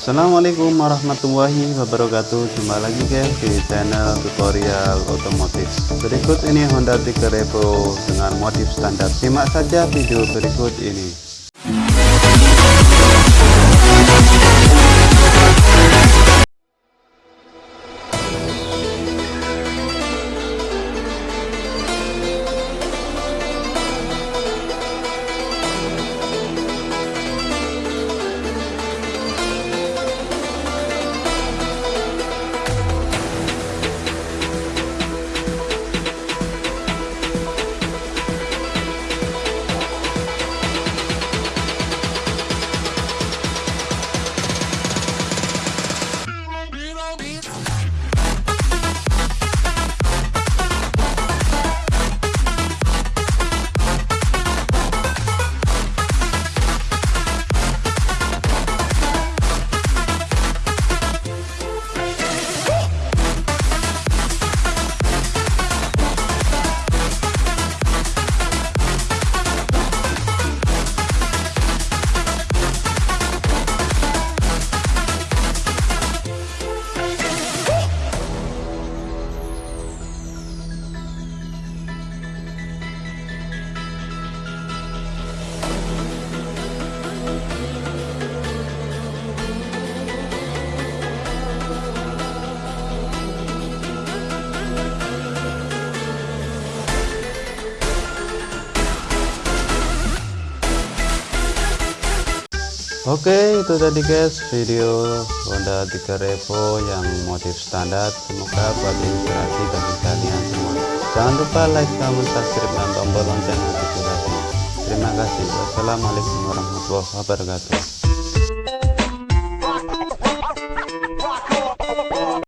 Assalamualaikum warahmatullahi wabarakatuh. Jumpa lagi guys di channel tutorial otomotif Berikut ini Honda Tiger Evo dengan motif standar. Simak saja video berikut ini Oke itu tadi guys. Video Honda 3 Revo yang motif standar. Semoga buat inspirasi bagi kalian semua. Jangan lupa like comment subscribe dan tombol lonceng notifikasi terima kasih. Wassalamualaikum warahmatullahi wabarakatuh